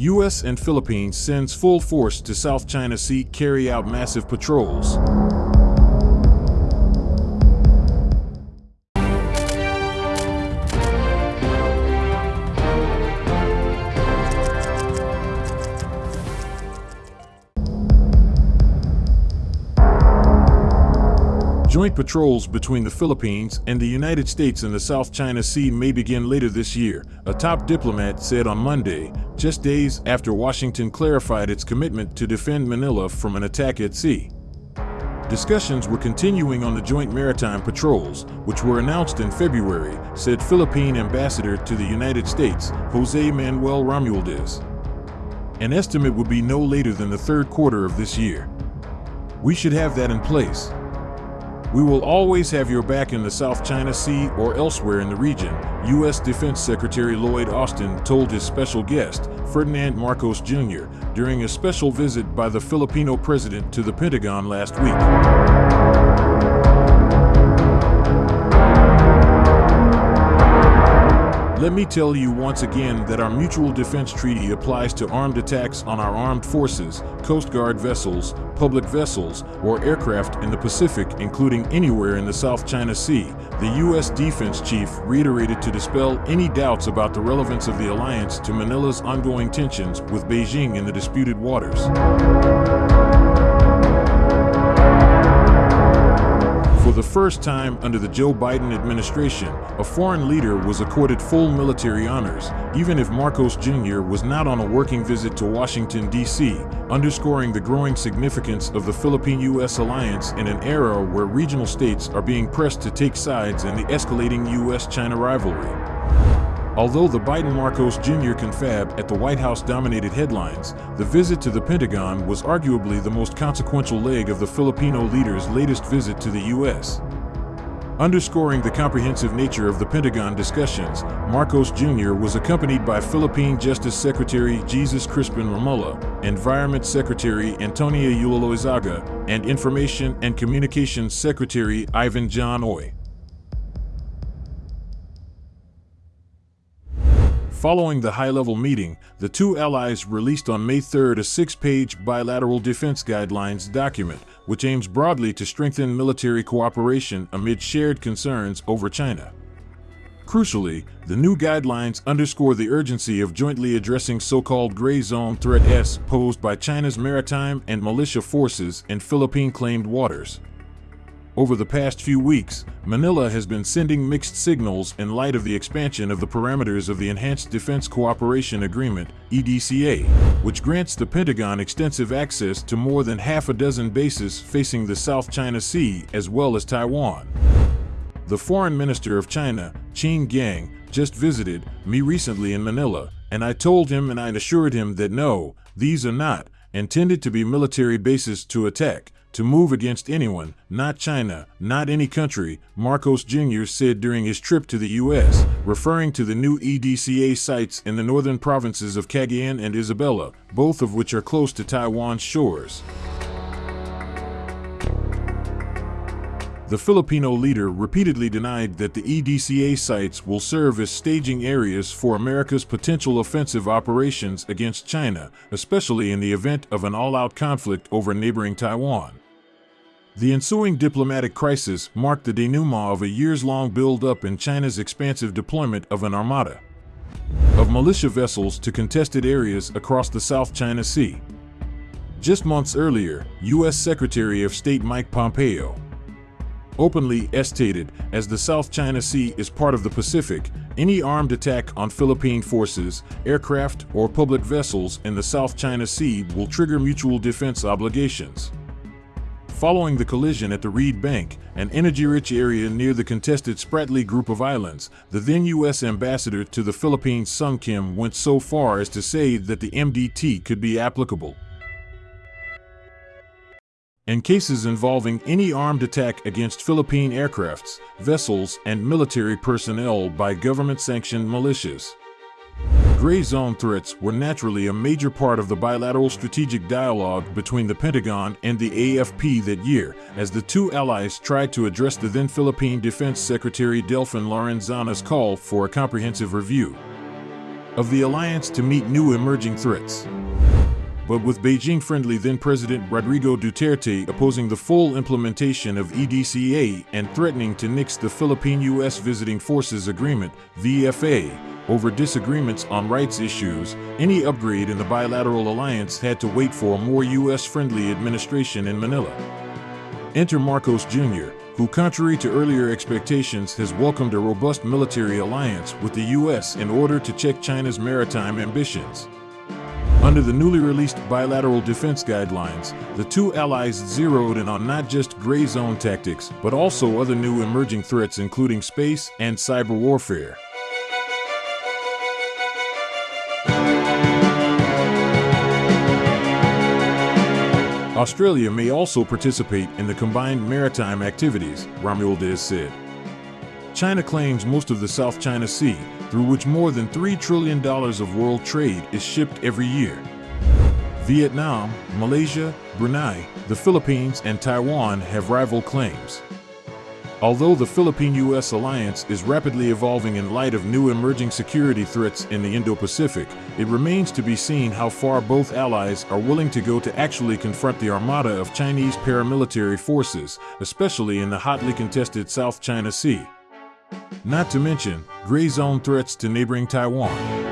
U.S. and Philippines sends full force to South China Sea carry out massive patrols. Joint patrols between the Philippines and the United States in the South China Sea may begin later this year, a top diplomat said on Monday, just days after Washington clarified its commitment to defend Manila from an attack at sea. Discussions were continuing on the joint maritime patrols, which were announced in February, said Philippine ambassador to the United States, Jose Manuel Romualdez. An estimate would be no later than the third quarter of this year. We should have that in place. We will always have your back in the South China Sea or elsewhere in the region, U.S. Defense Secretary Lloyd Austin told his special guest, Ferdinand Marcos Jr., during a special visit by the Filipino president to the Pentagon last week. Let me tell you once again that our Mutual Defense Treaty applies to armed attacks on our armed forces, Coast Guard vessels, public vessels, or aircraft in the Pacific, including anywhere in the South China Sea, the U.S. Defense Chief reiterated to dispel any doubts about the relevance of the alliance to Manila's ongoing tensions with Beijing in the disputed waters. For the first time under the Joe Biden administration, a foreign leader was accorded full military honors, even if Marcos Jr. was not on a working visit to Washington, D.C., underscoring the growing significance of the Philippine-U.S. alliance in an era where regional states are being pressed to take sides in the escalating U.S.-China rivalry. Although the Biden Marcos Jr. confab at the White House dominated headlines, the visit to the Pentagon was arguably the most consequential leg of the Filipino leader's latest visit to the U.S. Underscoring the comprehensive nature of the Pentagon discussions, Marcos Jr. was accompanied by Philippine Justice Secretary Jesus Crispin Remulla, Environment Secretary Antonia Eulalo and Information and Communications Secretary Ivan John Uy. Following the high-level meeting, the two allies released on May 3 a six-page bilateral defense guidelines document, which aims broadly to strengthen military cooperation amid shared concerns over China. Crucially, the new guidelines underscore the urgency of jointly addressing so-called gray zone threats posed by China's maritime and militia forces in Philippine-claimed waters. Over the past few weeks, Manila has been sending mixed signals in light of the expansion of the parameters of the Enhanced Defense Cooperation Agreement, EDCA, which grants the Pentagon extensive access to more than half a dozen bases facing the South China Sea as well as Taiwan. The Foreign Minister of China, Qin Gang, just visited me recently in Manila, and I told him and I assured him that no, these are not intended to be military bases to attack, to move against anyone, not China, not any country, Marcos Jr. said during his trip to the U.S., referring to the new EDCA sites in the northern provinces of Cagayan and Isabela, both of which are close to Taiwan's shores. The Filipino leader repeatedly denied that the EDCA sites will serve as staging areas for America's potential offensive operations against China, especially in the event of an all-out conflict over neighboring Taiwan. The ensuing diplomatic crisis marked the denouement of a years-long build-up in China's expansive deployment of an armada of militia vessels to contested areas across the South China Sea. Just months earlier, U.S. Secretary of State Mike Pompeo openly stated, as the South China Sea is part of the Pacific, any armed attack on Philippine forces, aircraft, or public vessels in the South China Sea will trigger mutual defense obligations. Following the collision at the Reed Bank, an energy-rich area near the contested Spratly Group of Islands, the then U.S. ambassador to the Philippines Sung Kim went so far as to say that the MDT could be applicable in cases involving any armed attack against Philippine aircrafts, vessels, and military personnel by government-sanctioned militias. Gray zone threats were naturally a major part of the bilateral strategic dialogue between the Pentagon and the AFP that year, as the two allies tried to address the then Philippine Defense Secretary Delfin Lorenzana's call for a comprehensive review. of the alliance to meet new emerging threats. But with Beijing friendly then President Rodrigo Duterte opposing the full implementation of EDCA and threatening to nix the Philippine U.S. Visiting Forces Agreement, VFA, over disagreements on rights issues, any upgrade in the bilateral alliance had to wait for a more U.S. friendly administration in Manila. Enter Marcos Jr., who, contrary to earlier expectations, has welcomed a robust military alliance with the U.S. in order to check China's maritime ambitions. Under the newly released bilateral defense guidelines, the two allies zeroed in on not just gray zone tactics, but also other new emerging threats including space and cyber warfare. Australia may also participate in the combined maritime activities, Romualdez said. China claims most of the South China Sea, through which more than $3 trillion of world trade is shipped every year. Vietnam, Malaysia, Brunei, the Philippines, and Taiwan have rival claims. Although the Philippine-US alliance is rapidly evolving in light of new emerging security threats in the Indo-Pacific, it remains to be seen how far both allies are willing to go to actually confront the armada of Chinese paramilitary forces, especially in the hotly contested South China Sea. Not to mention, gray zone threats to neighboring Taiwan.